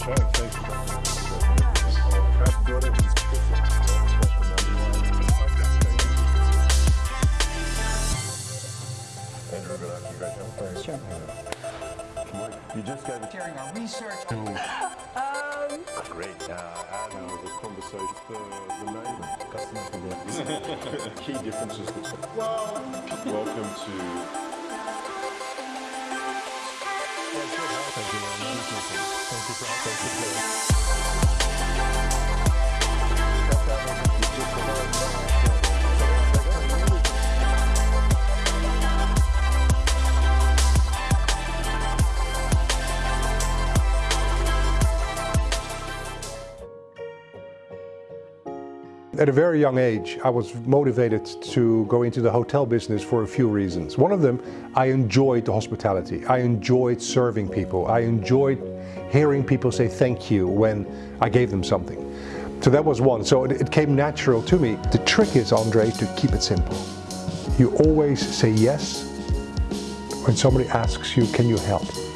Sure. You just gave it Sharing our research. great. Uh, I don't know the conversation, the, the name, Key differences. Well, welcome to. At a very young age, I was motivated to go into the hotel business for a few reasons. One of them, I enjoyed the hospitality. I enjoyed serving people. I enjoyed hearing people say thank you when I gave them something. So that was one. So it, it came natural to me. The trick is, Andre, to keep it simple. You always say yes when somebody asks you, can you help?